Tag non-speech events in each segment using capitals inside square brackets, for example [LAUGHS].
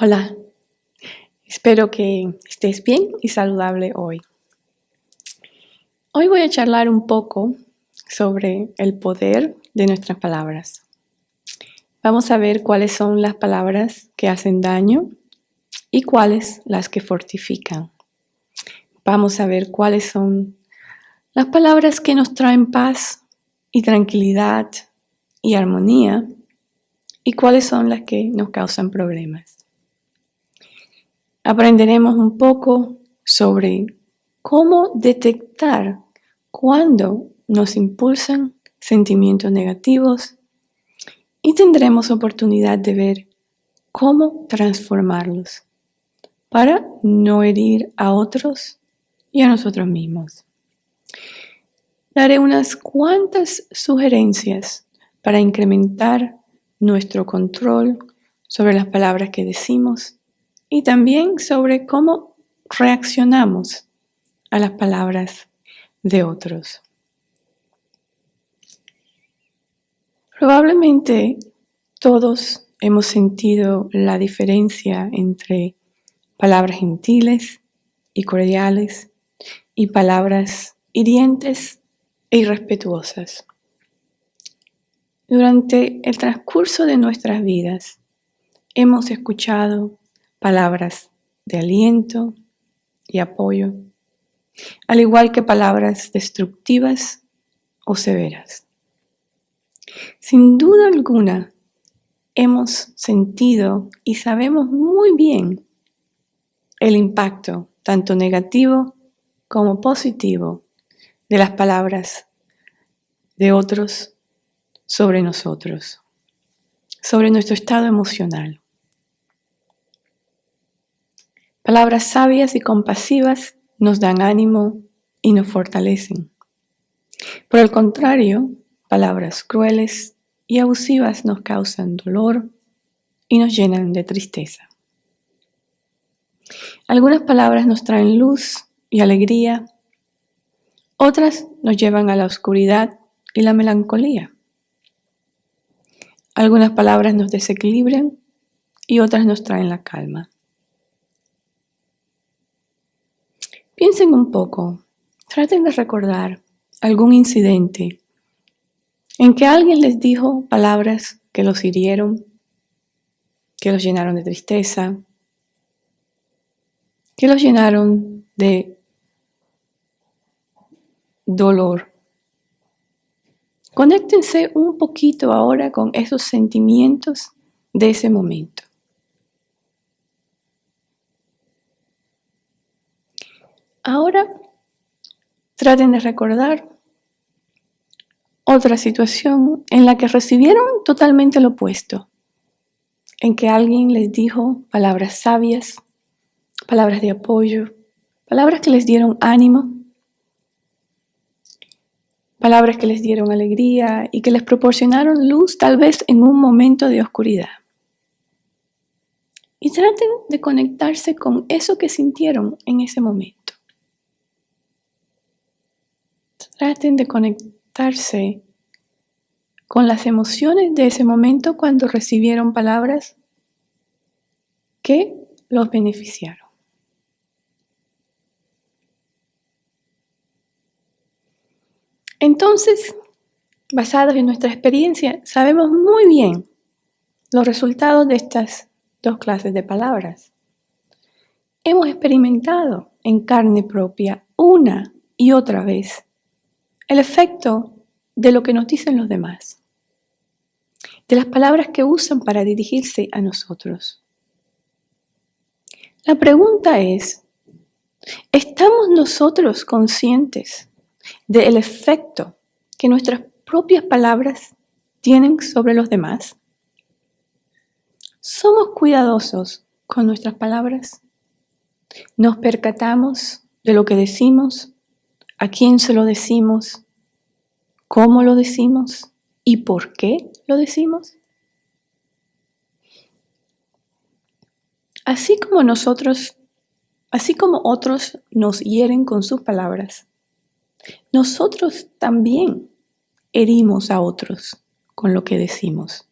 Hola, espero que estés bien y saludable hoy. Hoy voy a charlar un poco sobre el poder de nuestras palabras. Vamos a ver cuáles son las palabras que hacen daño y cuáles las que fortifican. Vamos a ver cuáles son las palabras que nos traen paz y tranquilidad y armonía y cuáles son las que nos causan problemas. Aprenderemos un poco sobre cómo detectar cuando nos impulsan sentimientos negativos y tendremos oportunidad de ver cómo transformarlos para no herir a otros y a nosotros mismos. Daré unas cuantas sugerencias para incrementar nuestro control sobre las palabras que decimos y también sobre cómo reaccionamos a las palabras de otros. Probablemente todos hemos sentido la diferencia entre palabras gentiles y cordiales y palabras hirientes e irrespetuosas. Durante el transcurso de nuestras vidas hemos escuchado palabras de aliento y apoyo, al igual que palabras destructivas o severas. Sin duda alguna, hemos sentido y sabemos muy bien el impacto, tanto negativo como positivo, de las palabras de otros sobre nosotros, sobre nuestro estado emocional. Palabras sabias y compasivas nos dan ánimo y nos fortalecen. Por el contrario, palabras crueles y abusivas nos causan dolor y nos llenan de tristeza. Algunas palabras nos traen luz y alegría, otras nos llevan a la oscuridad y la melancolía. Algunas palabras nos desequilibran y otras nos traen la calma. Piensen un poco, traten de recordar algún incidente en que alguien les dijo palabras que los hirieron, que los llenaron de tristeza, que los llenaron de dolor. Conéctense un poquito ahora con esos sentimientos de ese momento. Ahora traten de recordar otra situación en la que recibieron totalmente lo opuesto, en que alguien les dijo palabras sabias, palabras de apoyo, palabras que les dieron ánimo, palabras que les dieron alegría y que les proporcionaron luz tal vez en un momento de oscuridad. Y traten de conectarse con eso que sintieron en ese momento. Traten de conectarse con las emociones de ese momento cuando recibieron palabras que los beneficiaron. Entonces, basados en nuestra experiencia, sabemos muy bien los resultados de estas dos clases de palabras. Hemos experimentado en carne propia una y otra vez el efecto de lo que nos dicen los demás, de las palabras que usan para dirigirse a nosotros. La pregunta es, ¿estamos nosotros conscientes del efecto que nuestras propias palabras tienen sobre los demás? ¿Somos cuidadosos con nuestras palabras? ¿Nos percatamos de lo que decimos? A quién se lo decimos, cómo lo decimos y por qué lo decimos. Así como nosotros, así como otros nos hieren con sus palabras, nosotros también herimos a otros con lo que decimos,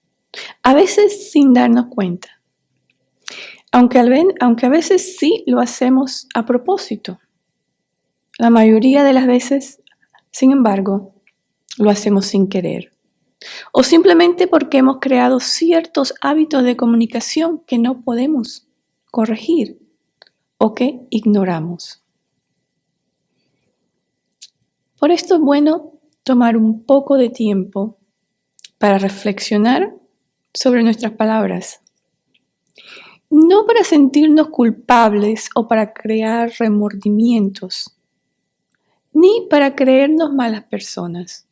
a veces sin darnos cuenta. Aunque, aunque a veces sí lo hacemos a propósito. La mayoría de las veces, sin embargo, lo hacemos sin querer. O simplemente porque hemos creado ciertos hábitos de comunicación que no podemos corregir o que ignoramos. Por esto es bueno tomar un poco de tiempo para reflexionar sobre nuestras palabras. No para sentirnos culpables o para crear remordimientos, ni para creernos malas personas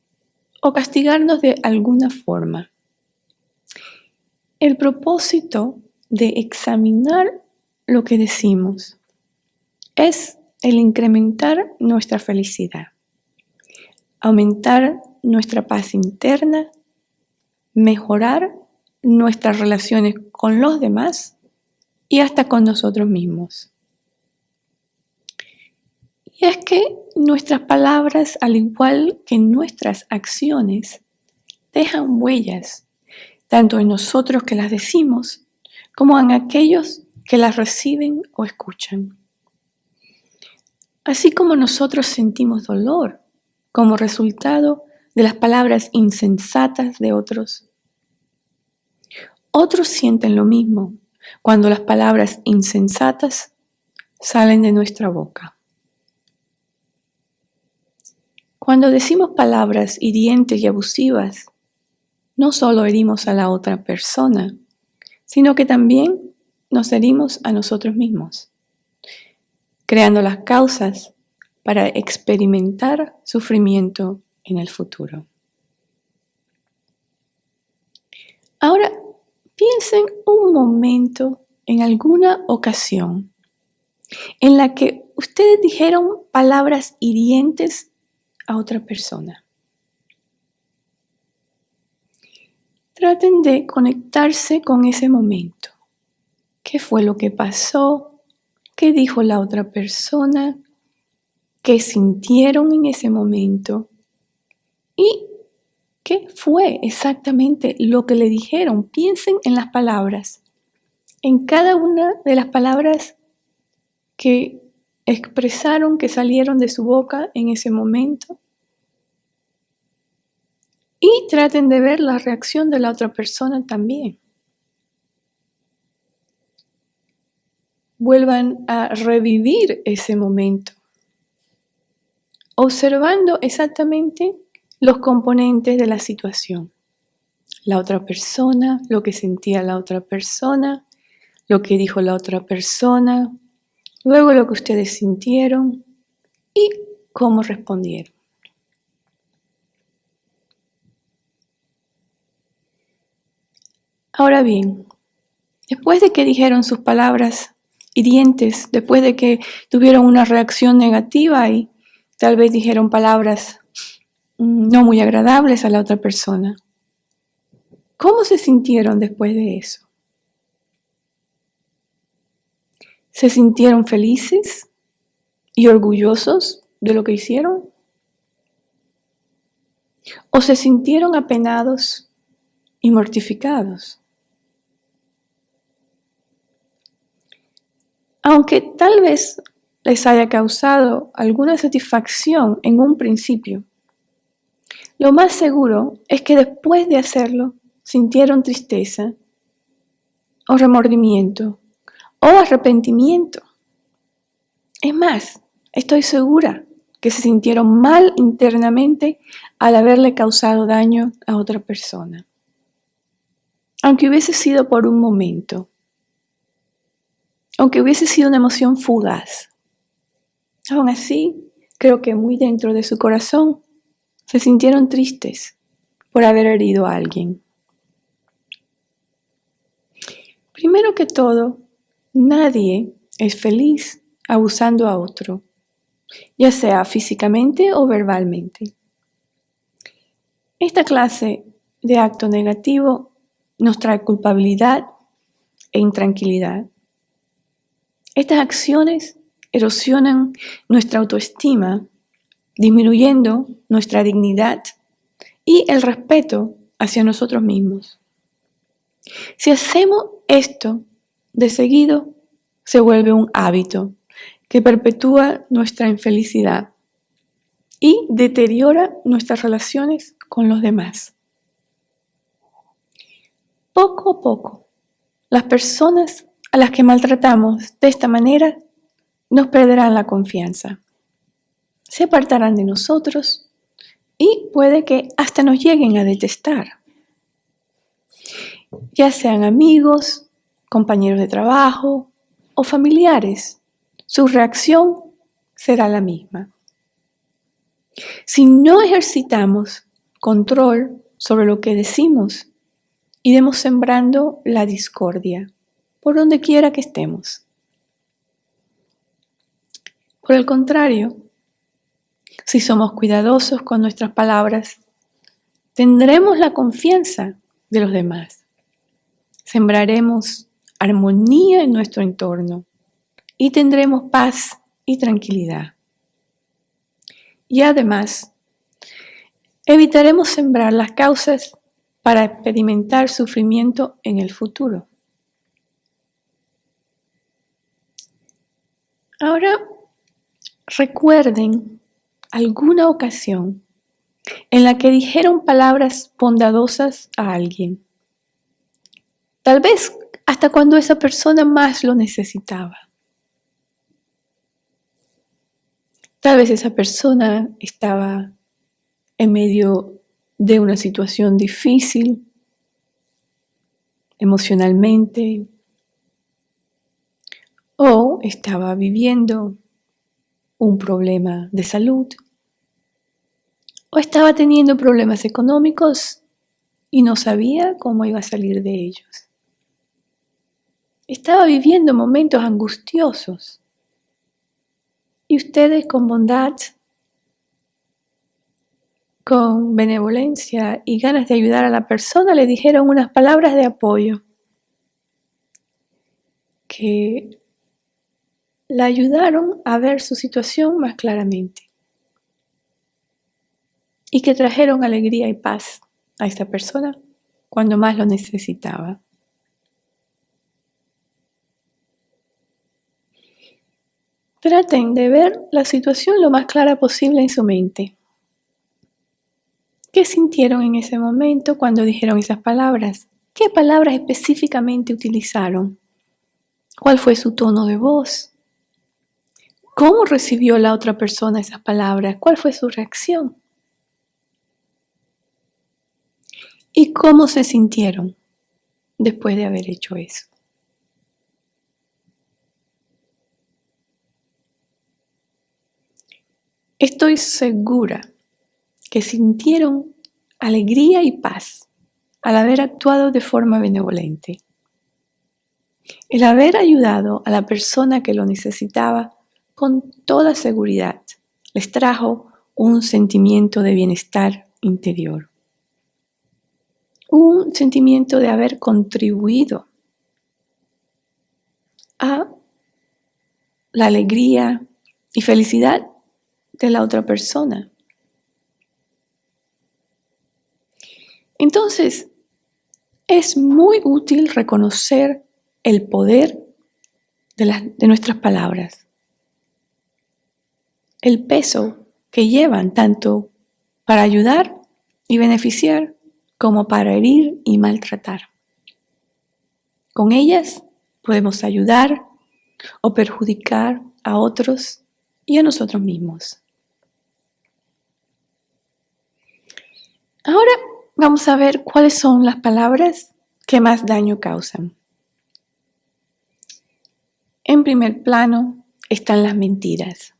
o castigarnos de alguna forma. El propósito de examinar lo que decimos es el incrementar nuestra felicidad, aumentar nuestra paz interna, mejorar nuestras relaciones con los demás y hasta con nosotros mismos. Y es que nuestras palabras, al igual que nuestras acciones, dejan huellas, tanto en nosotros que las decimos, como en aquellos que las reciben o escuchan. Así como nosotros sentimos dolor como resultado de las palabras insensatas de otros, otros sienten lo mismo cuando las palabras insensatas salen de nuestra boca. Cuando decimos palabras hirientes y abusivas, no solo herimos a la otra persona, sino que también nos herimos a nosotros mismos, creando las causas para experimentar sufrimiento en el futuro. Ahora, piensen un momento en alguna ocasión en la que ustedes dijeron palabras hirientes a otra persona. Traten de conectarse con ese momento. Qué fue lo que pasó, qué dijo la otra persona, qué sintieron en ese momento y qué fue exactamente lo que le dijeron. Piensen en las palabras, en cada una de las palabras que expresaron, que salieron de su boca en ese momento. Y traten de ver la reacción de la otra persona también. vuelvan a revivir ese momento, observando exactamente los componentes de la situación. La otra persona, lo que sentía la otra persona, lo que dijo la otra persona, luego lo que ustedes sintieron y cómo respondieron. Ahora bien, después de que dijeron sus palabras hirientes después de que tuvieron una reacción negativa y tal vez dijeron palabras mm, no muy agradables a la otra persona. ¿Cómo se sintieron después de eso? ¿Se sintieron felices y orgullosos de lo que hicieron? ¿O se sintieron apenados y mortificados? aunque tal vez les haya causado alguna satisfacción en un principio. Lo más seguro es que después de hacerlo sintieron tristeza o remordimiento o arrepentimiento. Es más, estoy segura que se sintieron mal internamente al haberle causado daño a otra persona. Aunque hubiese sido por un momento, aunque hubiese sido una emoción fugaz. Aún así, creo que muy dentro de su corazón se sintieron tristes por haber herido a alguien. Primero que todo, nadie es feliz abusando a otro, ya sea físicamente o verbalmente. Esta clase de acto negativo nos trae culpabilidad e intranquilidad. Estas acciones erosionan nuestra autoestima, disminuyendo nuestra dignidad y el respeto hacia nosotros mismos. Si hacemos esto de seguido se vuelve un hábito que perpetúa nuestra infelicidad y deteriora nuestras relaciones con los demás. Poco a poco, las personas a las que maltratamos de esta manera nos perderán la confianza, se apartarán de nosotros y puede que hasta nos lleguen a detestar, ya sean amigos, compañeros de trabajo o familiares. Su reacción será la misma. Si no ejercitamos control sobre lo que decimos, iremos sembrando la discordia por donde quiera que estemos. Por el contrario, si somos cuidadosos con nuestras palabras, tendremos la confianza de los demás. Sembraremos armonía en nuestro entorno y tendremos paz y tranquilidad. Y además, evitaremos sembrar las causas para experimentar sufrimiento en el futuro. Ahora recuerden alguna ocasión en la que dijeron palabras bondadosas a alguien. Tal vez hasta cuando esa persona más lo necesitaba. Tal vez esa persona estaba en medio de una situación difícil emocionalmente, o estaba viviendo un problema de salud o estaba teniendo problemas económicos y no sabía cómo iba a salir de ellos. Estaba viviendo momentos angustiosos y ustedes con bondad, con benevolencia y ganas de ayudar a la persona le dijeron unas palabras de apoyo que la ayudaron a ver su situación más claramente y que trajeron alegría y paz a esta persona cuando más lo necesitaba. Traten de ver la situación lo más clara posible en su mente. ¿Qué sintieron en ese momento cuando dijeron esas palabras? ¿Qué palabras específicamente utilizaron? ¿Cuál fue su tono de voz? ¿Cómo recibió la otra persona esas palabras? ¿Cuál fue su reacción? ¿Y cómo se sintieron después de haber hecho eso? Estoy segura que sintieron alegría y paz al haber actuado de forma benevolente. El haber ayudado a la persona que lo necesitaba con toda seguridad les trajo un sentimiento de bienestar interior. Un sentimiento de haber contribuido a la alegría y felicidad de la otra persona. Entonces, es muy útil reconocer el poder de, de nuestras palabras el peso que llevan tanto para ayudar y beneficiar como para herir y maltratar. Con ellas podemos ayudar o perjudicar a otros y a nosotros mismos. Ahora vamos a ver cuáles son las palabras que más daño causan. En primer plano están las mentiras.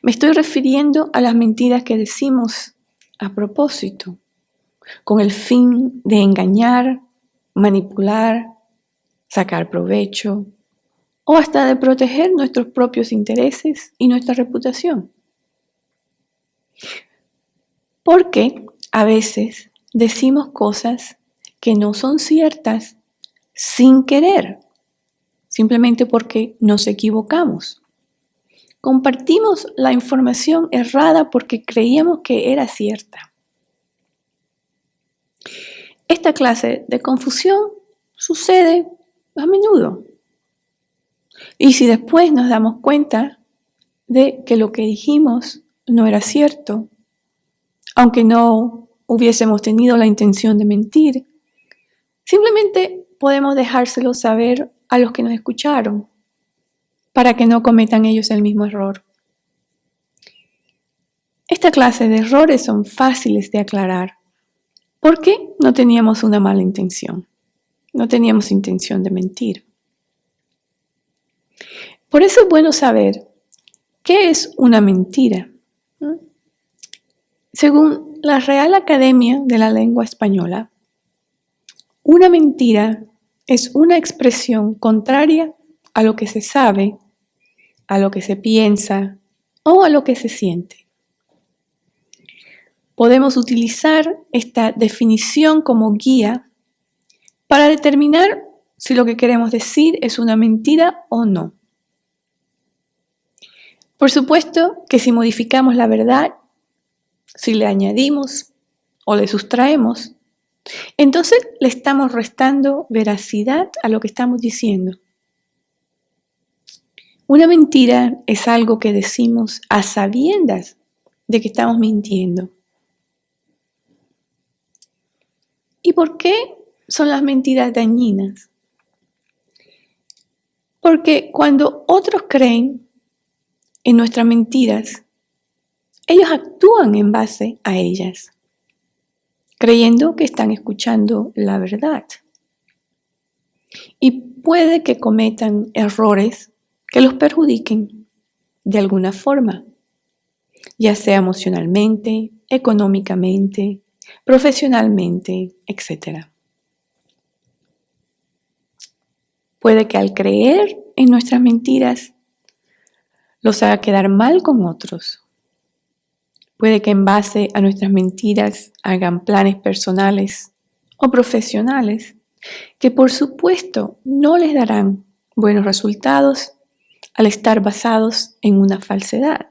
Me estoy refiriendo a las mentiras que decimos a propósito, con el fin de engañar, manipular, sacar provecho o hasta de proteger nuestros propios intereses y nuestra reputación. Porque a veces decimos cosas que no son ciertas sin querer, simplemente porque nos equivocamos. Compartimos la información errada porque creíamos que era cierta. Esta clase de confusión sucede a menudo. Y si después nos damos cuenta de que lo que dijimos no era cierto, aunque no hubiésemos tenido la intención de mentir, simplemente podemos dejárselo saber a los que nos escucharon para que no cometan ellos el mismo error. Esta clase de errores son fáciles de aclarar porque no teníamos una mala intención, no teníamos intención de mentir. Por eso es bueno saber qué es una mentira. Según la Real Academia de la Lengua Española, una mentira es una expresión contraria a lo que se sabe, a lo que se piensa o a lo que se siente. Podemos utilizar esta definición como guía para determinar si lo que queremos decir es una mentira o no. Por supuesto que si modificamos la verdad si le añadimos o le sustraemos, entonces le estamos restando veracidad a lo que estamos diciendo. Una mentira es algo que decimos a sabiendas de que estamos mintiendo. ¿Y por qué son las mentiras dañinas? Porque cuando otros creen en nuestras mentiras, ellos actúan en base a ellas, creyendo que están escuchando la verdad. Y puede que cometan errores que los perjudiquen de alguna forma, ya sea emocionalmente, económicamente, profesionalmente, etc. Puede que al creer en nuestras mentiras los haga quedar mal con otros Puede que en base a nuestras mentiras hagan planes personales o profesionales que por supuesto no les darán buenos resultados al estar basados en una falsedad.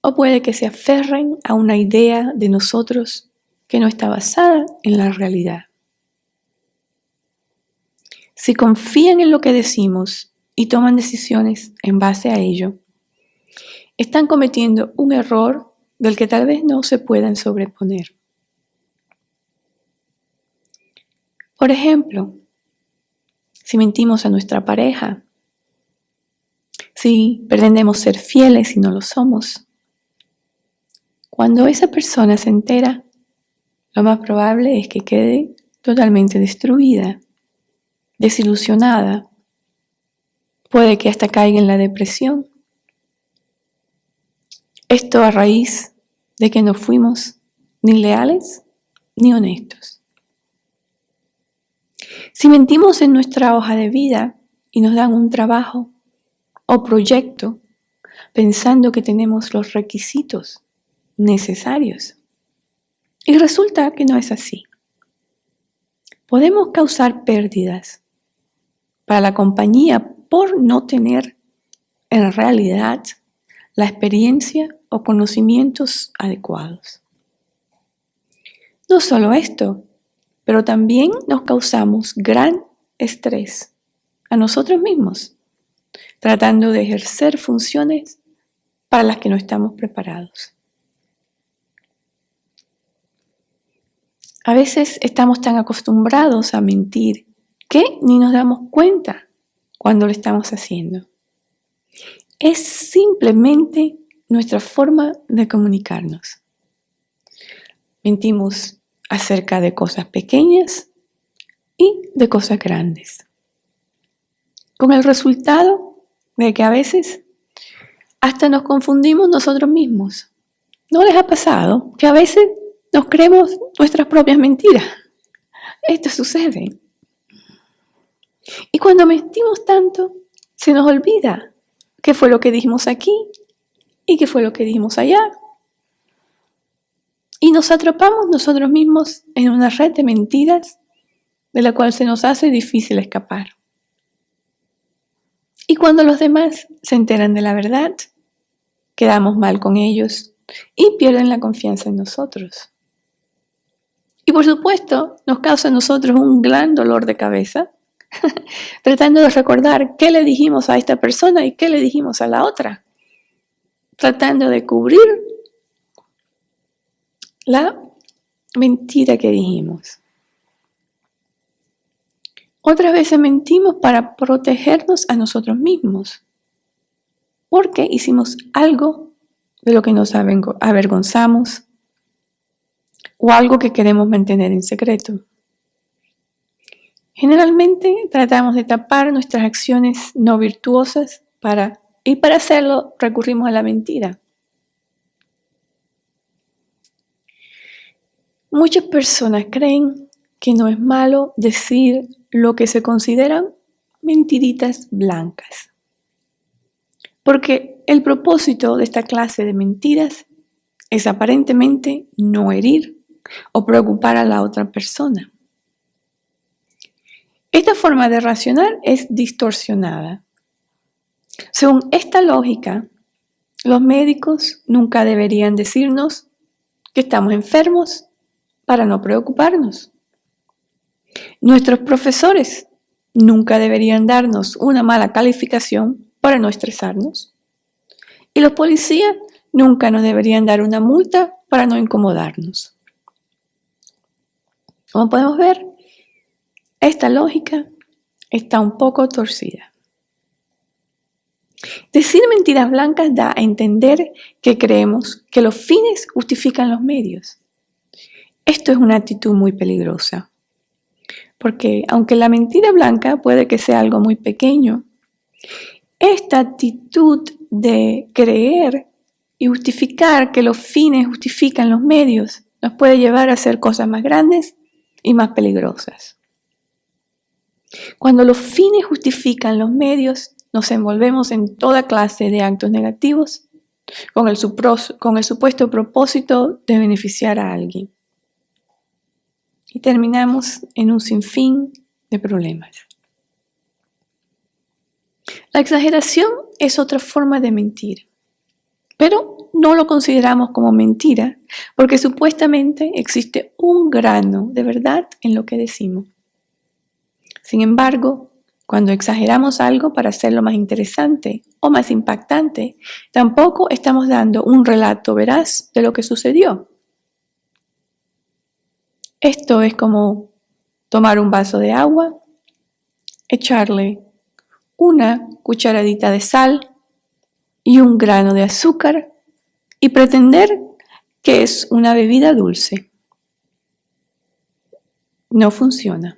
O puede que se aferren a una idea de nosotros que no está basada en la realidad. Si confían en lo que decimos y toman decisiones en base a ello, están cometiendo un error del que tal vez no se puedan sobreponer. Por ejemplo, si mentimos a nuestra pareja, si pretendemos ser fieles y no lo somos, cuando esa persona se entera, lo más probable es que quede totalmente destruida, desilusionada, puede que hasta caiga en la depresión esto a raíz de que no fuimos ni leales ni honestos. Si mentimos en nuestra hoja de vida y nos dan un trabajo o proyecto pensando que tenemos los requisitos necesarios y resulta que no es así, podemos causar pérdidas para la compañía por no tener en realidad la experiencia o conocimientos adecuados. No solo esto, pero también nos causamos gran estrés a nosotros mismos, tratando de ejercer funciones para las que no estamos preparados. A veces estamos tan acostumbrados a mentir que ni nos damos cuenta cuando lo estamos haciendo es simplemente nuestra forma de comunicarnos. Mentimos acerca de cosas pequeñas y de cosas grandes. Con el resultado de que a veces hasta nos confundimos nosotros mismos. ¿No les ha pasado que a veces nos creemos nuestras propias mentiras? Esto sucede. Y cuando mentimos tanto, se nos olvida qué fue lo que dijimos aquí y qué fue lo que dijimos allá. Y nos atrapamos nosotros mismos en una red de mentiras de la cual se nos hace difícil escapar. Y cuando los demás se enteran de la verdad, quedamos mal con ellos y pierden la confianza en nosotros. Y por supuesto, nos causa a nosotros un gran dolor de cabeza, [LAUGHS] tratando de recordar qué le dijimos a esta persona y qué le dijimos a la otra, tratando de cubrir la mentira que dijimos. Otras veces mentimos para protegernos a nosotros mismos, porque hicimos algo de lo que nos avergonzamos o algo que queremos mantener en secreto. Generalmente tratamos de tapar nuestras acciones no virtuosas para, y para hacerlo recurrimos a la mentira. Muchas personas creen que no es malo decir lo que se consideran mentiritas blancas. Porque el propósito de esta clase de mentiras es aparentemente no herir o preocupar a la otra persona. Esta forma de racionar es distorsionada. Según esta lógica, los médicos nunca deberían decirnos que estamos enfermos para no preocuparnos. Nuestros profesores nunca deberían darnos una mala calificación para no estresarnos. Y los policías nunca nos deberían dar una multa para no incomodarnos. Como podemos ver, esta lógica está un poco torcida. Decir mentiras blancas da a entender que creemos que los fines justifican los medios. Esto es una actitud muy peligrosa, porque aunque la mentira blanca puede que sea algo muy pequeño, esta actitud de creer y justificar que los fines justifican los medios nos puede llevar a hacer cosas más grandes y más peligrosas. Cuando los fines justifican los medios, nos envolvemos en toda clase de actos negativos con el, supuesto propósito de beneficiar a alguien. Y terminamos en un sinfín de problemas. La exageración es otra forma de mentir, pero no lo consideramos como mentira porque supuestamente existe un grano de verdad en lo que decimos. Sin embargo, cuando exageramos algo para hacerlo más interesante o más impactante, tampoco estamos dando un relato veraz de lo que sucedió. Esto es como tomar un vaso de agua, echarle una cucharadita de sal y un grano de azúcar y pretender que es una bebida dulce. No funciona.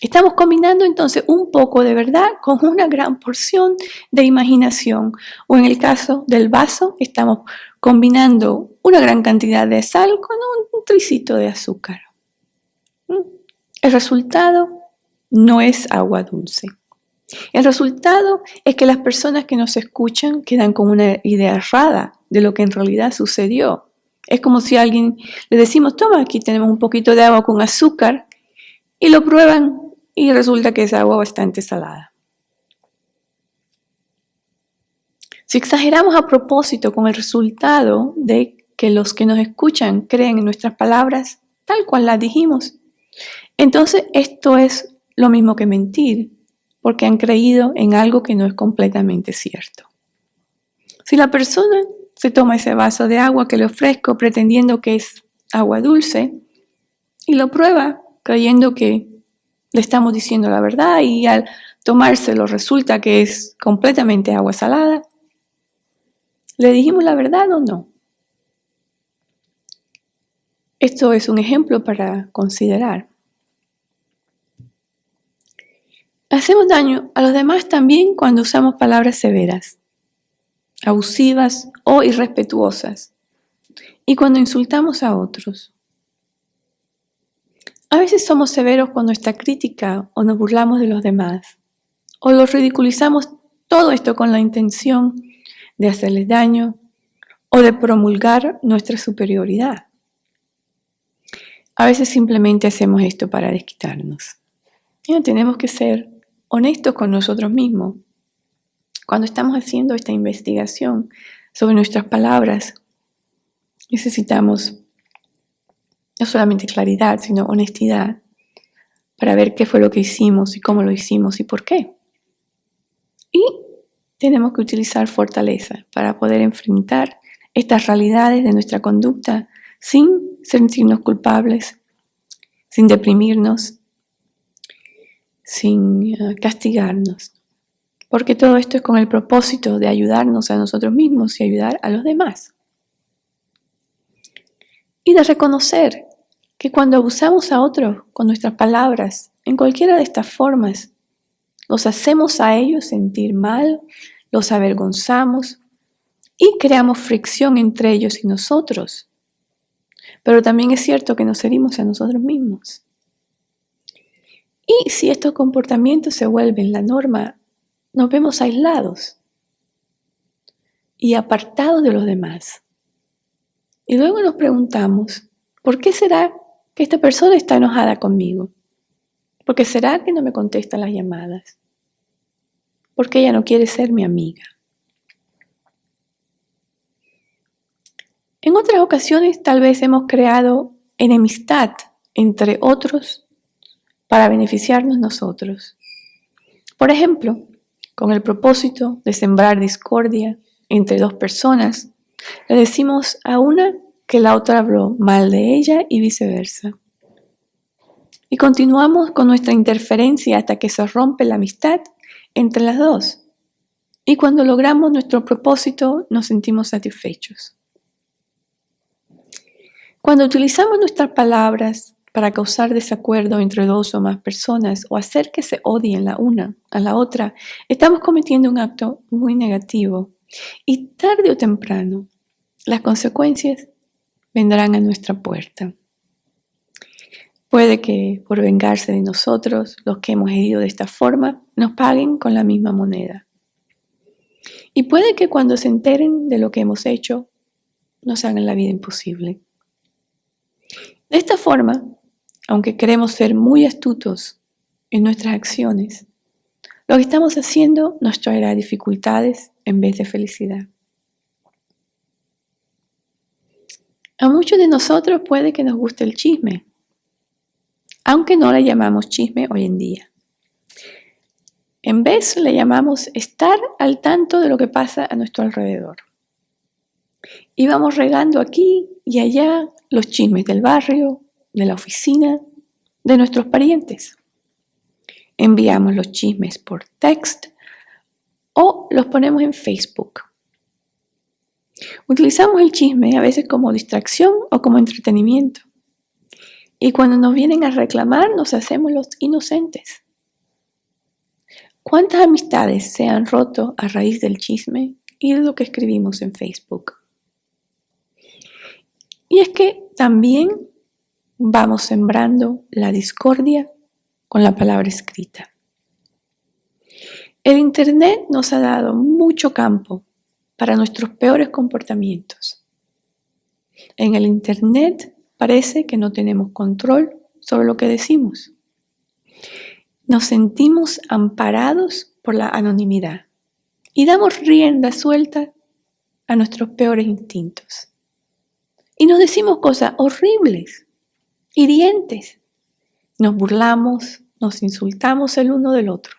Estamos combinando entonces un poco de verdad con una gran porción de imaginación. O en el caso del vaso, estamos combinando una gran cantidad de sal con un tricito de azúcar. ¿Mm? El resultado no es agua dulce. El resultado es que las personas que nos escuchan quedan con una idea errada de lo que en realidad sucedió. Es como si a alguien le decimos, toma, aquí tenemos un poquito de agua con azúcar, y lo prueban y resulta que es agua bastante salada. Si exageramos a propósito con el resultado de que los que nos escuchan creen en nuestras palabras tal cual las dijimos, entonces esto es lo mismo que mentir, porque han creído en algo que no es completamente cierto. Si la persona se toma ese vaso de agua que le ofrezco pretendiendo que es agua dulce y lo prueba creyendo que le estamos diciendo la verdad y al tomárselo resulta que es completamente agua salada, ¿le dijimos la verdad o no? Esto es un ejemplo para considerar. Hacemos daño a los demás también cuando usamos palabras severas, abusivas o irrespetuosas, y cuando insultamos a otros. A veces somos severos con nuestra crítica o nos burlamos de los demás, o los ridiculizamos todo esto con la intención de hacerles daño o de promulgar nuestra superioridad. A veces simplemente hacemos esto para desquitarnos. Y tenemos que ser honestos con nosotros mismos. Cuando estamos haciendo esta investigación sobre nuestras palabras, necesitamos no solamente claridad, sino honestidad, para ver qué fue lo que hicimos y cómo lo hicimos y por qué. Y tenemos que utilizar fortaleza para poder enfrentar estas realidades de nuestra conducta sin sentirnos culpables, sin deprimirnos, sin eh, castigarnos. Porque todo esto es con el propósito de ayudarnos a nosotros mismos y ayudar a los demás. Y de reconocer que cuando abusamos a otros con nuestras palabras, en cualquiera de estas formas, los hacemos a ellos sentir mal, los avergonzamos y creamos fricción entre ellos y nosotros. Pero también es cierto que nos herimos a nosotros mismos. Y si estos comportamientos se vuelven la norma, nos vemos aislados y apartados de los demás. Y luego nos preguntamos, ¿por qué será esta persona está enojada conmigo? ¿Por qué será que no me contesta las llamadas? ¿Por qué ella no quiere ser mi amiga? En otras ocasiones tal vez hemos creado enemistad entre otros para beneficiarnos nosotros. Por ejemplo, con el propósito de sembrar discordia entre dos personas, le decimos a una que la otra habló mal de ella y viceversa. Y continuamos con nuestra interferencia hasta que se rompe la amistad entre las dos. Y cuando logramos nuestro propósito nos sentimos satisfechos. Cuando utilizamos nuestras palabras para causar desacuerdo entre dos o más personas o hacer que se odien la una a la otra, estamos cometiendo un acto muy negativo y tarde o temprano las consecuencias vendrán a nuestra puerta. Puede que por vengarse de nosotros, los que hemos herido de esta forma, nos paguen con la misma moneda. Y puede que cuando se enteren de lo que hemos hecho, nos hagan la vida imposible. De esta forma, aunque queremos ser muy astutos en nuestras acciones, lo que estamos haciendo nos traerá dificultades en vez de felicidad. A muchos de nosotros puede que nos guste el chisme, aunque no le llamamos chisme hoy en día. En vez le llamamos estar al tanto de lo que pasa a nuestro alrededor. Y vamos regando aquí y allá los chismes del barrio, de la oficina, de nuestros parientes. Enviamos los chismes por text o los ponemos en Facebook. Utilizamos el chisme a veces como distracción o como entretenimiento. Y cuando nos vienen a reclamar nos hacemos los inocentes. ¿Cuántas amistades se han roto a raíz del chisme y de lo que escribimos en Facebook? Y es que también vamos sembrando la discordia con la palabra escrita. El Internet nos ha dado mucho campo para nuestros peores comportamientos. En el Internet parece que no tenemos control sobre lo que decimos. Nos sentimos amparados por la anonimidad y damos rienda suelta a nuestros peores instintos. Y nos decimos cosas horribles, hirientes. Nos burlamos, nos insultamos el uno del otro.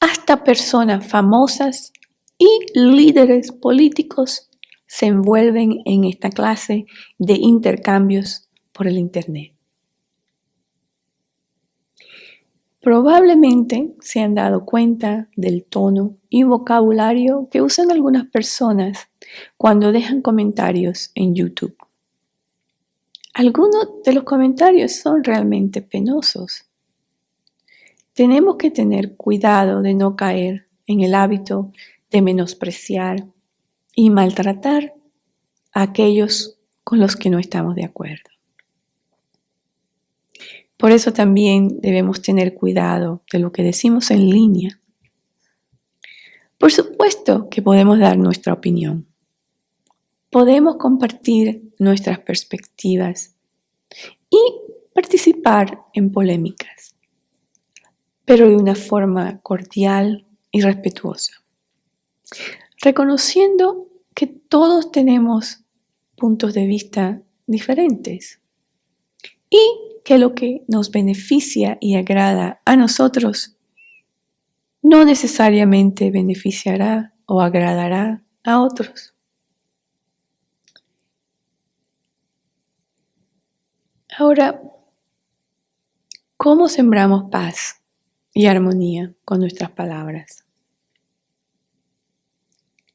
Hasta personas famosas y líderes políticos se envuelven en esta clase de intercambios por el Internet. Probablemente se han dado cuenta del tono y vocabulario que usan algunas personas cuando dejan comentarios en YouTube. Algunos de los comentarios son realmente penosos. Tenemos que tener cuidado de no caer en el hábito de menospreciar y maltratar a aquellos con los que no estamos de acuerdo. Por eso también debemos tener cuidado de lo que decimos en línea. Por supuesto que podemos dar nuestra opinión. Podemos compartir nuestras perspectivas y participar en polémicas, pero de una forma cordial y respetuosa, reconociendo que todos tenemos puntos de vista diferentes. Y que lo que nos beneficia y agrada a nosotros no necesariamente beneficiará o agradará a otros. Ahora, ¿cómo sembramos paz y armonía con nuestras palabras?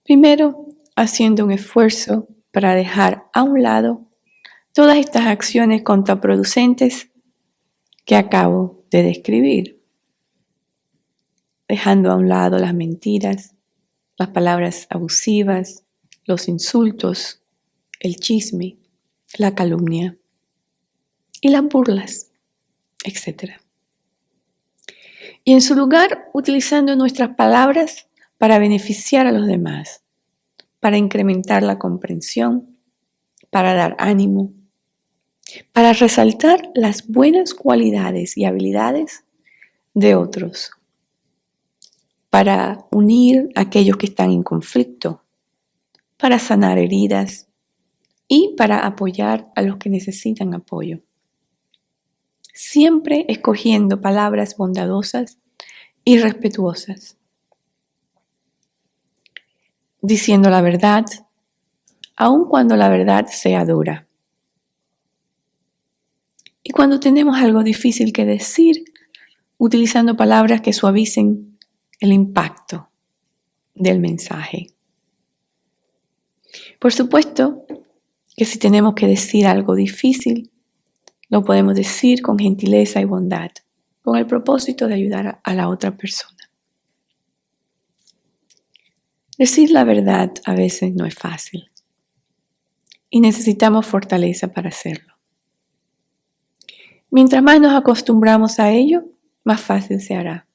Primero, haciendo un esfuerzo para dejar a un lado todas estas acciones contraproducentes que acabo de describir, dejando a un lado las mentiras, las palabras abusivas, los insultos, el chisme, la calumnia y las burlas, etc. Y en su lugar, utilizando nuestras palabras para beneficiar a los demás, para incrementar la comprensión, para dar ánimo, para resaltar las buenas cualidades y habilidades de otros, para unir a aquellos que están en conflicto, para sanar heridas y para apoyar a los que necesitan apoyo. Siempre escogiendo palabras bondadosas y respetuosas. Diciendo la verdad, aun cuando la verdad sea dura. Y cuando tenemos algo difícil que decir, utilizando palabras que suavicen el impacto del mensaje. Por supuesto que si tenemos que decir algo difícil, lo podemos decir con gentileza y bondad, con el propósito de ayudar a la otra persona. Decir la verdad a veces no es fácil y necesitamos fortaleza para hacerlo. Mientras más nos acostumbramos a ello, más fácil se hará.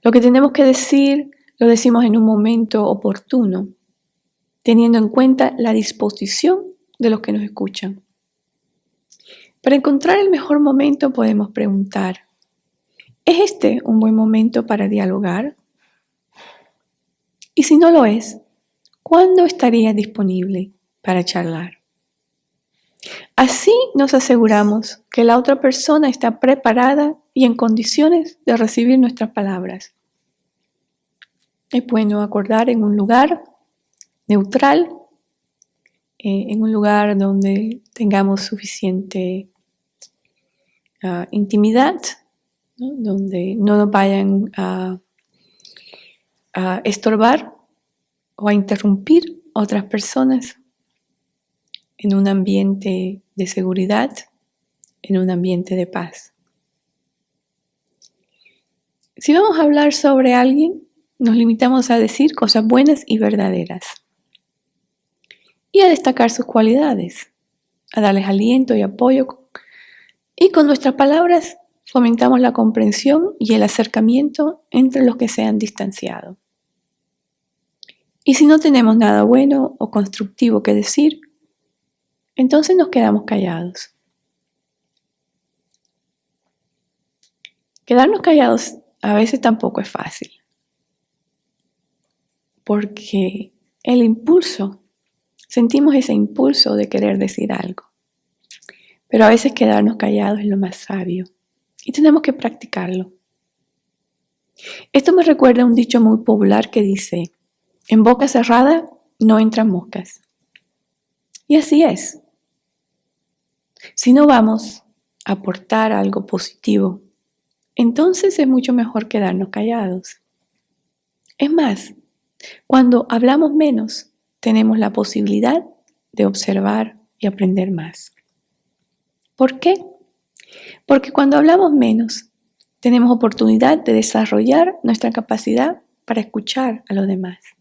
Lo que tenemos que decir lo decimos en un momento oportuno, teniendo en cuenta la disposición de los que nos escuchan. Para encontrar el mejor momento podemos preguntar, ¿es este un buen momento para dialogar? Y si no lo es, ¿cuándo estaría disponible para charlar? Así nos aseguramos que la otra persona está preparada y en condiciones de recibir nuestras palabras. Es bueno acordar en un lugar neutral, eh, en un lugar donde tengamos suficiente ah, intimidad, donde no nos vayan a estorbar o a interrumpir otras personas en un ambiente de seguridad, en un ambiente de paz. Si vamos a hablar sobre alguien, nos limitamos a decir cosas buenas y verdaderas y a destacar sus cualidades, a darles aliento y apoyo y con nuestras palabras fomentamos la comprensión y el acercamiento entre los que se han distanciado. Y si no tenemos nada bueno o constructivo que decir, entonces nos quedamos callados. Quedarnos callados a veces tampoco es fácil, porque el impulso, sentimos ese impulso de querer decir algo, pero a veces quedarnos callados es lo más sabio y tenemos que practicarlo. Esto me recuerda a un dicho muy popular que dice, en boca cerrada no entran moscas. Y así es. Si no vamos a aportar algo positivo, entonces es mucho mejor quedarnos callados. Es más, cuando hablamos menos, tenemos la posibilidad de observar y aprender más. ¿Por qué? Porque cuando hablamos menos, tenemos oportunidad de desarrollar nuestra capacidad para escuchar a los demás.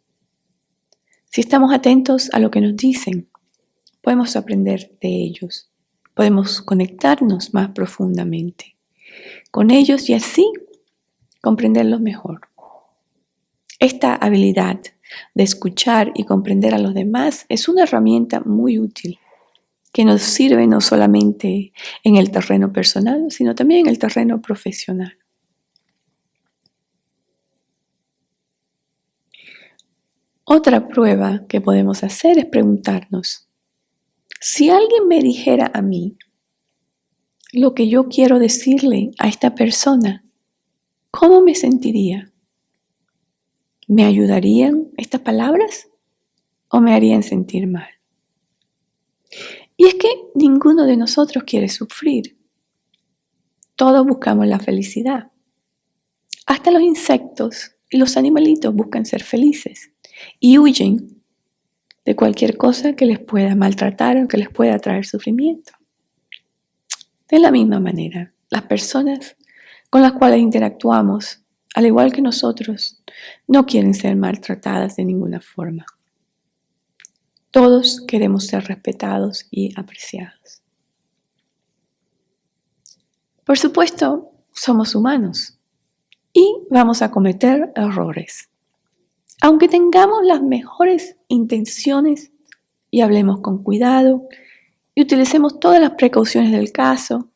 Si estamos atentos a lo que nos dicen, podemos aprender de ellos podemos conectarnos más profundamente con ellos y así comprenderlos mejor. Esta habilidad de escuchar y comprender a los demás es una herramienta muy útil que nos sirve no solamente en el terreno personal, sino también en el terreno profesional. Otra prueba que podemos hacer es preguntarnos, Si alguien me dijera a mí lo que yo quiero decirle a esta persona, ¿cómo me sentiría? ¿Me ayudarían estas palabras o me harían sentir mal? Y es que ninguno de nosotros quiere sufrir. Todos buscamos la felicidad. Hasta los insectos y los animalitos buscan ser felices y huyen de cualquier cosa que les pueda maltratar o que les pueda traer sufrimiento. De la misma manera, las personas con las cuales interactuamos, al igual que nosotros, no quieren ser maltratadas de ninguna forma. Todos queremos ser respetados y apreciados. Por supuesto, somos humanos y vamos a cometer errores. Aunque tengamos las mejores intenciones y hablemos con cuidado y utilicemos todas las precauciones del caso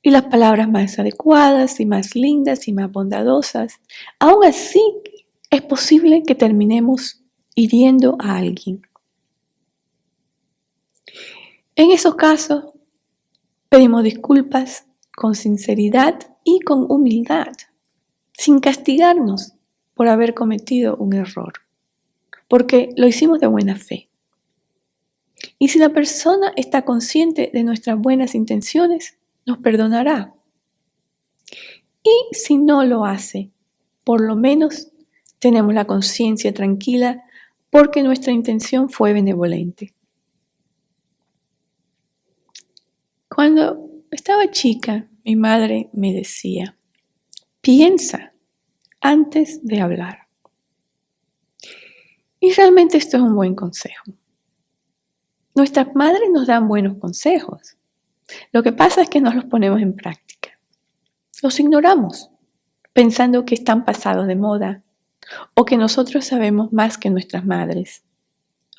y las palabras más adecuadas y más lindas y más bondadosas, aún así es posible que terminemos hiriendo a alguien. En esos casos, pedimos disculpas con sinceridad y con humildad, sin castigarnos por haber cometido un error, porque lo hicimos de buena fe. Y si la persona está consciente de nuestras buenas intenciones, nos perdonará. Y si no lo hace, por lo menos tenemos la conciencia tranquila porque nuestra intención fue benevolente. Cuando estaba chica, mi madre me decía, piensa antes de hablar. Y realmente esto es un buen consejo. Nuestras madres nos dan buenos consejos. Lo que pasa es que no los ponemos en práctica. Los ignoramos, pensando que están pasados de moda, o que nosotros sabemos más que nuestras madres,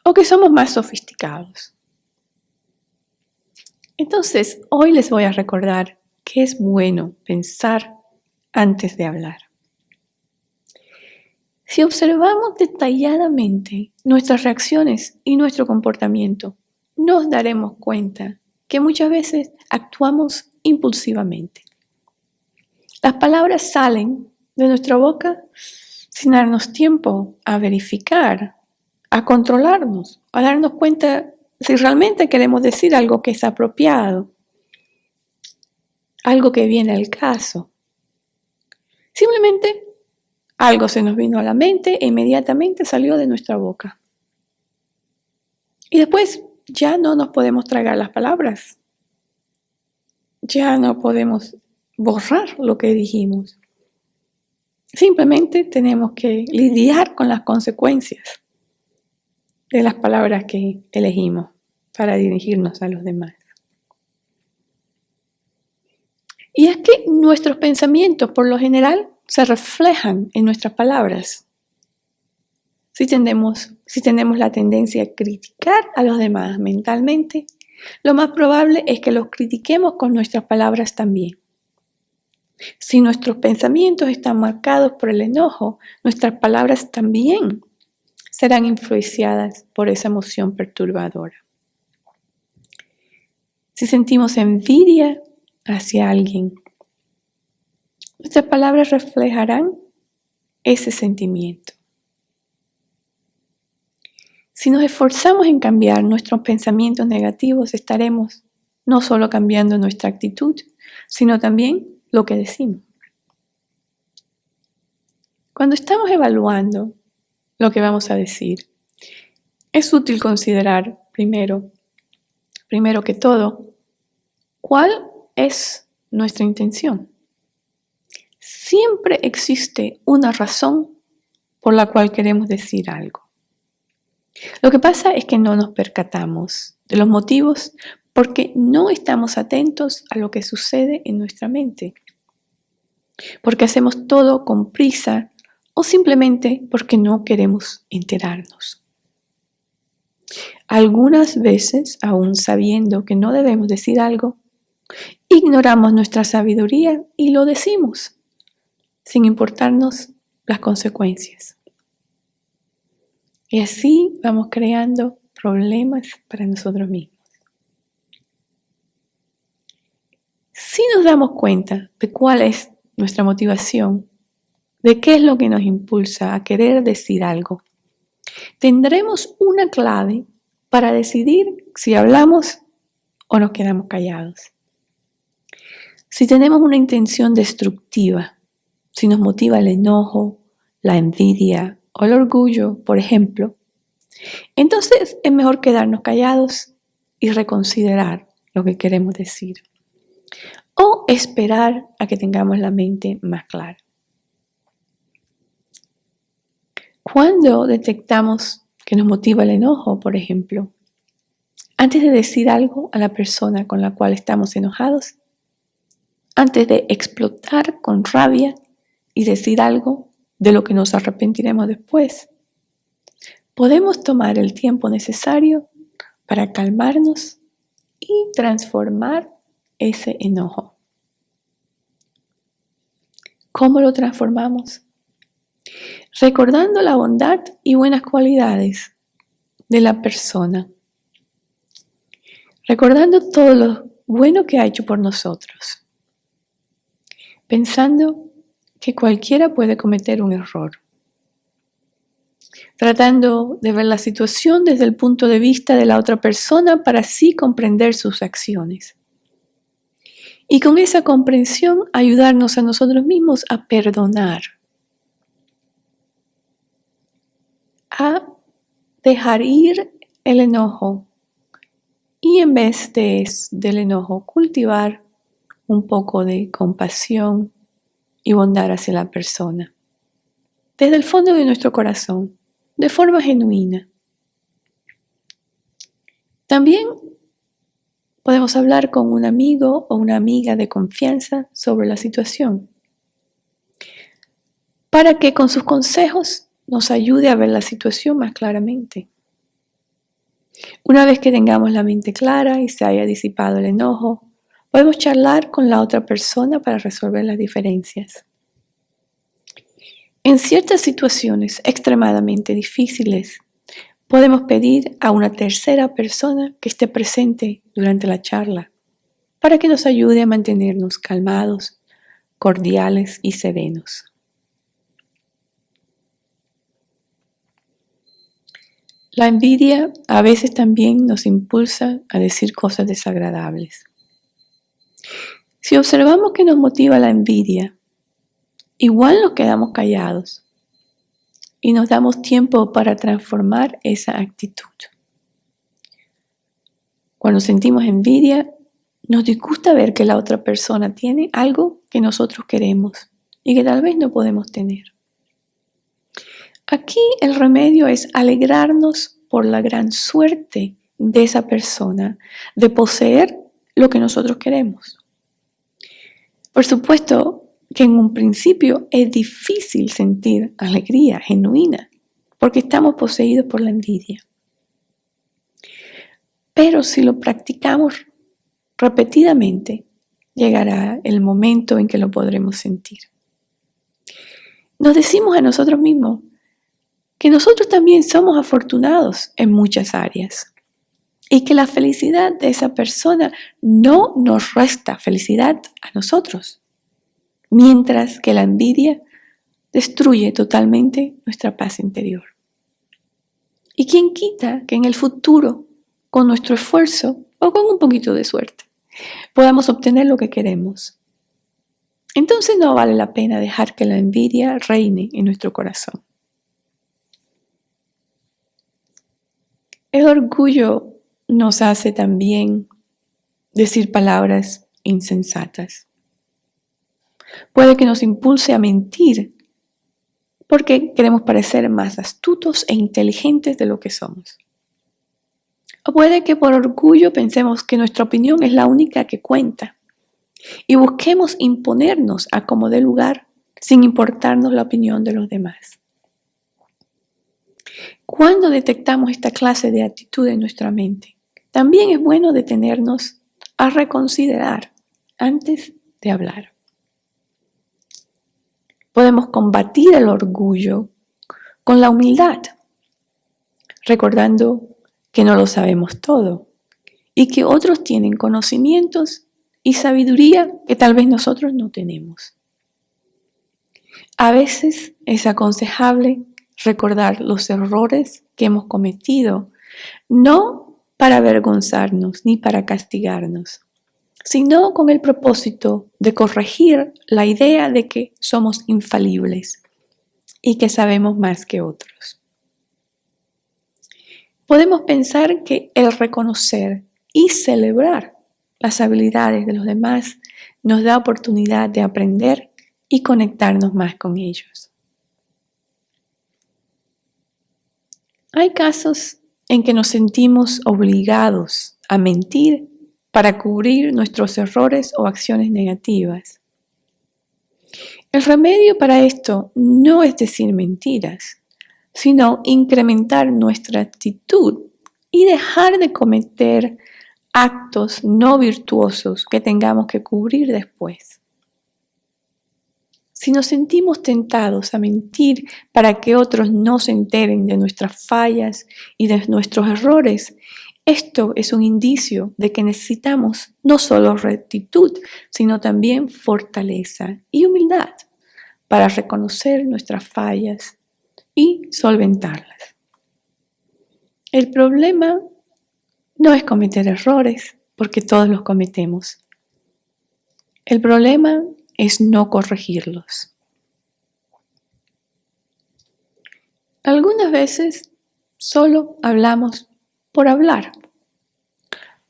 o que somos más sofisticados. Entonces, hoy les voy a recordar que es bueno pensar antes de hablar. Si observamos detalladamente nuestras reacciones y nuestro comportamiento, nos daremos cuenta que muchas veces actuamos impulsivamente. Las palabras salen de nuestra boca sin darnos tiempo a verificar, a controlarnos, a darnos cuenta si realmente queremos decir algo que es apropiado, algo que viene al caso. Simplemente algo se nos vino a la mente e inmediatamente salió de nuestra boca. Y después ya no nos podemos tragar las palabras. Ya no podemos borrar lo que dijimos. Simplemente tenemos que lidiar con las consecuencias de las palabras que elegimos para dirigirnos a los demás. Y es que nuestros pensamientos, por lo general, se reflejan en nuestras palabras. Si tenemos, si la tendencia a criticar a los demás mentalmente, lo más probable es que los critiquemos con nuestras palabras también. Si nuestros pensamientos están marcados por el enojo, nuestras palabras también serán influenciadas por esa emoción perturbadora. Si sentimos envidia hacia alguien, nuestras palabras reflejarán ese sentimiento. Si nos esforzamos en cambiar nuestros pensamientos negativos, estaremos no solo cambiando nuestra actitud, sino también lo que decimos. Cuando estamos evaluando lo que vamos a decir, es útil considerar primero, primero que todo, cuál es nuestra intención. Siempre existe una razón por la cual queremos decir algo. Lo que pasa es que no nos percatamos de los motivos porque no estamos atentos a lo que sucede en nuestra mente, porque hacemos todo con prisa o simplemente porque no queremos enterarnos. Algunas veces, aún sabiendo que no debemos decir algo, ignoramos nuestra sabiduría y lo decimos, sin importarnos las consecuencias. Y así vamos creando problemas para nosotros mismos. Si nos damos cuenta de cuál es nuestra motivación, de qué es lo que nos impulsa a querer decir algo, tendremos una clave para decidir si hablamos o nos quedamos callados. Si tenemos una intención destructiva, si nos motiva el enojo, la envidia o el orgullo, por ejemplo, entonces es mejor quedarnos callados y reconsiderar lo que queremos decir. O esperar a que tengamos la mente más clara. Cuando detectamos que nos motiva el enojo, por ejemplo, antes de decir algo a la persona con la cual estamos enojados, antes de explotar con rabia y decir algo de lo que nos arrepentiremos después, podemos tomar el tiempo necesario para calmarnos y transformar ese enojo. ¿Cómo lo transformamos? Recordando la bondad y buenas cualidades de la persona. Recordando todo lo bueno que ha hecho por nosotros. Pensando que cualquiera puede cometer un error tratando de ver la situación desde el punto de vista de la otra persona para así comprender sus acciones. Y con esa comprensión ayudarnos a nosotros mismos a perdonar, a dejar ir el enojo y en vez de, del enojo cultivar un poco de compasión y bondad hacia la persona. Desde el fondo de nuestro corazón de forma genuina. También podemos hablar con un amigo o una amiga de confianza sobre la situación para que con sus consejos nos ayude a ver la situación más claramente. Una vez que tengamos la mente clara y se haya disipado el enojo, podemos charlar con la otra persona para resolver las diferencias. En ciertas situaciones extremadamente difíciles, podemos pedir a una tercera persona que esté presente durante la charla para que nos ayude a mantenernos calmados, cordiales y serenos. La envidia a veces también nos impulsa a decir cosas desagradables. Si observamos que nos motiva la envidia, igual nos quedamos callados y nos damos tiempo para transformar esa actitud. Cuando sentimos envidia, nos disgusta ver que la otra persona tiene algo que nosotros queremos y que tal vez no podemos tener. Aquí el remedio es alegrarnos por la gran suerte de esa persona de poseer lo que nosotros queremos. Por supuesto, que en un principio es difícil sentir alegría genuina porque estamos poseídos por la envidia. Pero si lo practicamos repetidamente, llegará el momento en que lo podremos sentir. Nos decimos a nosotros mismos que nosotros también somos afortunados en muchas áreas y que la felicidad de esa persona no nos resta felicidad a nosotros mientras que la envidia destruye totalmente nuestra paz interior. ¿Y quién quita que en el futuro, con nuestro esfuerzo o con un poquito de suerte, podamos obtener lo que queremos? Entonces no vale la pena dejar que la envidia reine en nuestro corazón. El orgullo nos hace también decir palabras insensatas. Puede que nos impulse a mentir porque queremos parecer más astutos e inteligentes de lo que somos. O puede que por orgullo pensemos que nuestra opinión es la única que cuenta y busquemos imponernos a como de lugar sin importarnos la opinión de los demás. Cuando detectamos esta clase de actitud en nuestra mente, también es bueno detenernos a reconsiderar antes de hablar. Podemos combatir el orgullo con la humildad, recordando que no lo sabemos todo y que otros tienen conocimientos y sabiduría que tal vez nosotros no tenemos. A veces es aconsejable recordar los errores que hemos cometido, no para avergonzarnos ni para castigarnos, sino con el propósito de corregir la idea de que somos infalibles y que sabemos más que otros. Podemos pensar que el reconocer y celebrar las habilidades de los demás nos da oportunidad de aprender y conectarnos más con ellos. Hay casos en que nos sentimos obligados a mentir para cubrir nuestros errores o acciones negativas. El remedio para esto no es decir mentiras, sino incrementar nuestra actitud y dejar de cometer actos no virtuosos que tengamos que cubrir después. Si nos sentimos tentados a mentir para que otros no se enteren de nuestras fallas y de nuestros errores, esto es un indicio de que necesitamos no solo rectitud, sino también fortaleza y humildad para reconocer nuestras fallas y solventarlas. El problema no es cometer errores, porque todos los cometemos. El problema es no corregirlos. Algunas veces solo hablamos por hablar,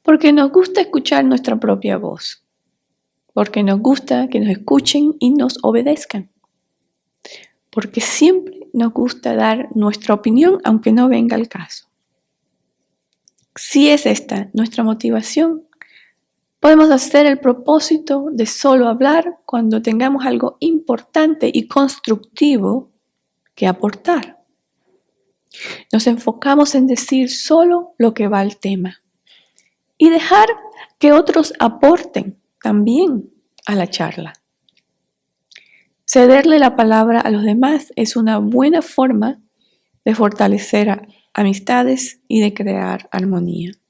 porque nos gusta escuchar nuestra propia voz, porque nos gusta que nos escuchen y nos obedezcan, porque siempre nos gusta dar nuestra opinión aunque no venga el caso. Si es esta nuestra motivación, Podemos hacer el propósito de solo hablar cuando tengamos algo importante y constructivo que aportar. Nos enfocamos en decir solo lo que va al tema y dejar que otros aporten también a la charla. Cederle la palabra a los demás es una buena forma de fortalecer amistades y de crear armonía.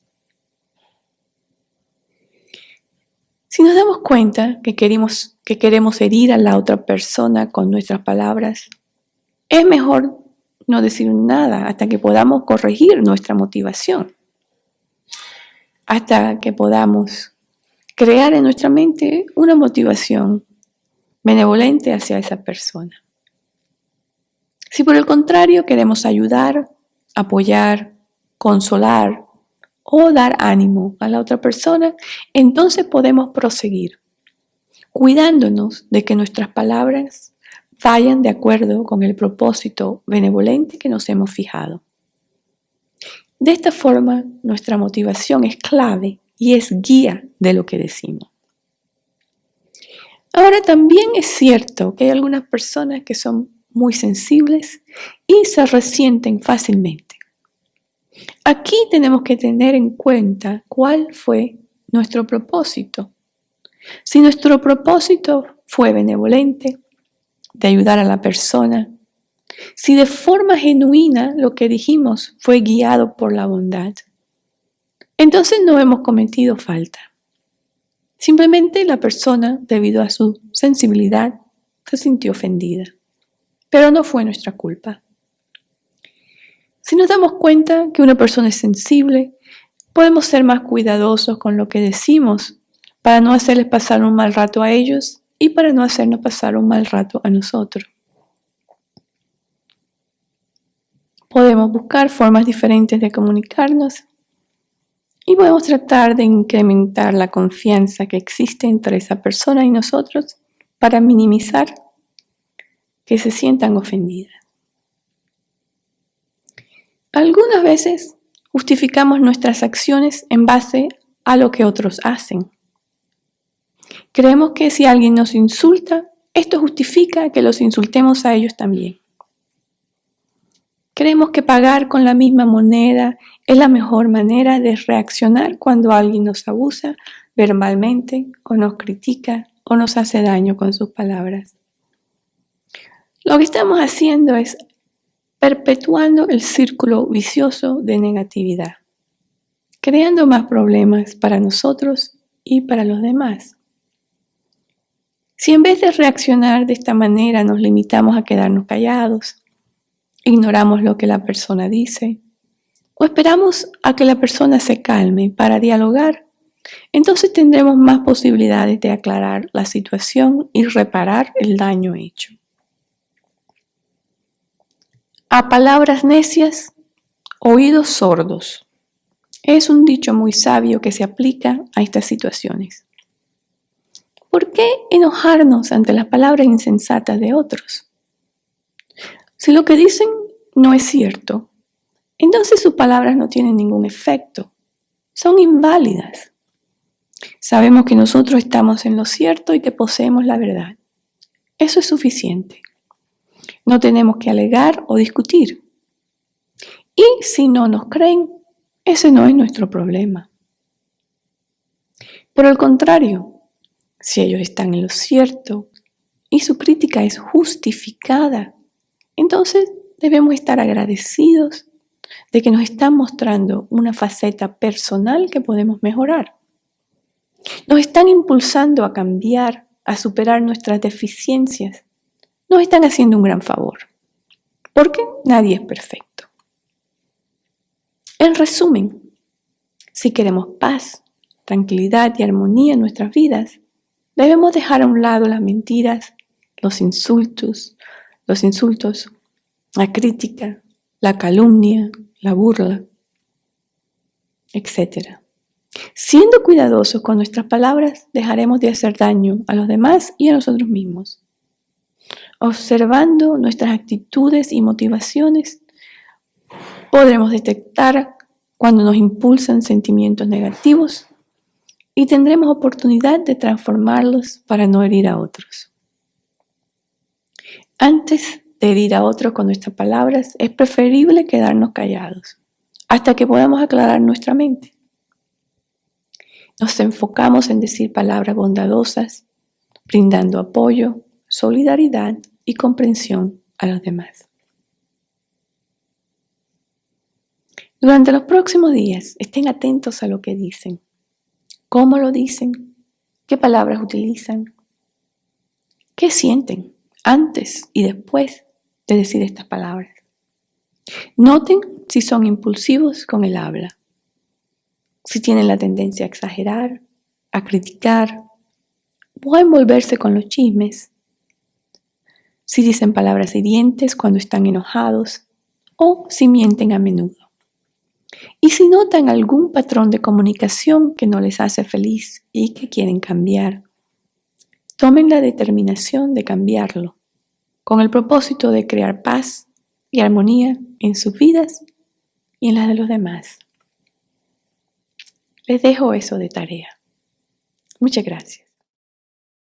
Si nos damos cuenta que queremos, que queremos herir a la otra persona con nuestras palabras, es mejor no decir nada hasta que podamos corregir nuestra motivación, hasta que podamos crear en nuestra mente una motivación benevolente hacia esa persona. Si por el contrario queremos ayudar, apoyar, consolar, o dar ánimo a la otra persona, entonces podemos proseguir, cuidándonos de que nuestras palabras vayan de acuerdo con el propósito benevolente que nos hemos fijado. De esta forma, nuestra motivación es clave y es guía de lo que decimos. Ahora también es cierto que hay algunas personas que son muy sensibles y se resienten fácilmente. Aquí tenemos que tener en cuenta cuál fue nuestro propósito. Si nuestro propósito fue benevolente, de ayudar a la persona, si de forma genuina lo que dijimos fue guiado por la bondad, entonces no hemos cometido falta. Simplemente la persona, debido a su sensibilidad, se sintió ofendida. Pero no fue nuestra culpa. Si nos damos cuenta que una persona es sensible, podemos ser más cuidadosos con lo que decimos para no hacerles pasar un mal rato a ellos y para no hacernos pasar un mal rato a nosotros. Podemos buscar formas diferentes de comunicarnos y podemos tratar de incrementar la confianza que existe entre esa persona y nosotros para minimizar que se sientan ofendidas. Algunas veces justificamos nuestras acciones en base a lo que otros hacen. Creemos que si alguien nos insulta, esto justifica que los insultemos a ellos también. Creemos que pagar con la misma moneda es la mejor manera de reaccionar cuando alguien nos abusa verbalmente o nos critica o nos hace daño con sus palabras. Lo que estamos haciendo es perpetuando el círculo vicioso de negatividad, creando más problemas para nosotros y para los demás. Si en vez de reaccionar de esta manera nos limitamos a quedarnos callados, ignoramos lo que la persona dice o esperamos a que la persona se calme para dialogar, entonces tendremos más posibilidades de aclarar la situación y reparar el daño hecho. A palabras necias, oídos sordos. Es un dicho muy sabio que se aplica a estas situaciones. ¿Por qué enojarnos ante las palabras insensatas de otros? Si lo que dicen no es cierto, entonces sus palabras no tienen ningún efecto. Son inválidas. Sabemos que nosotros estamos en lo cierto y que poseemos la verdad. Eso es suficiente. No tenemos que alegar o discutir. Y si no nos creen, ese no es nuestro problema. Por el contrario, si ellos están en lo cierto y su crítica es justificada, entonces debemos estar agradecidos de que nos están mostrando una faceta personal que podemos mejorar. Nos están impulsando a cambiar, a superar nuestras deficiencias. Nos están haciendo un gran favor, porque nadie es perfecto. En resumen, si queremos paz, tranquilidad y armonía en nuestras vidas, Debemos dejar a un lado las mentiras, los insultos, los insultos, la crítica, la calumnia, la burla, etc. Siendo cuidadosos con nuestras palabras, dejaremos de hacer daño a los demás y a nosotros mismos. Observando nuestras actitudes y motivaciones, podremos detectar cuando nos impulsan sentimientos negativos y tendremos oportunidad de transformarlos para no herir a otros. Antes de herir a otros con nuestras palabras, es preferible quedarnos callados hasta que podamos aclarar nuestra mente. Nos enfocamos en decir palabras bondadosas, brindando apoyo, solidaridad y comprensión a los demás. Durante los próximos días, estén atentos a lo que dicen ¿Cómo lo dicen? ¿Qué palabras utilizan? ¿Qué sienten antes y después de decir estas palabras? Noten si son impulsivos con el habla, si tienen la tendencia a exagerar, a criticar o a envolverse con los chismes, si dicen palabras hirientes cuando están enojados o si mienten a menudo. Y si notan algún patrón de comunicación que no les hace feliz y que quieren cambiar, tomen la determinación de cambiarlo con el propósito de crear paz y armonía en sus vidas y en las de los demás. Les dejo eso de tarea. Muchas gracias.